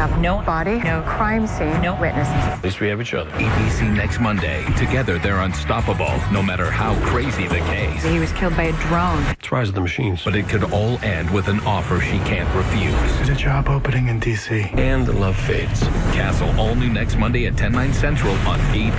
have no body, no crime scene, no witnesses. At least we have each other. ABC next Monday. Together, they're unstoppable, no matter how crazy the case. He was killed by a drone. It's Rise of the Machines. But it could all end with an offer she can't refuse. There's a job opening in D.C. And the love fades. Castle, all new next Monday at 10, 9 central on ABC.